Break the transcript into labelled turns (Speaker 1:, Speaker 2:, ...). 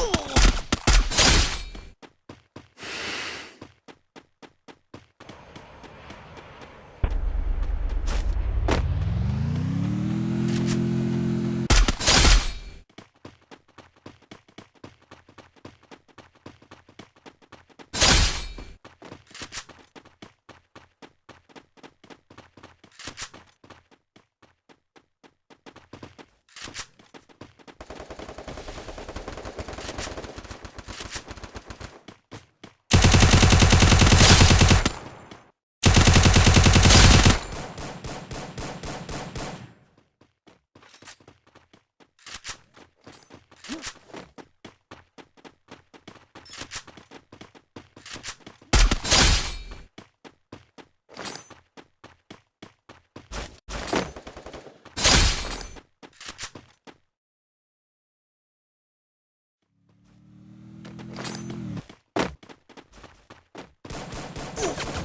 Speaker 1: Ooh. Oh!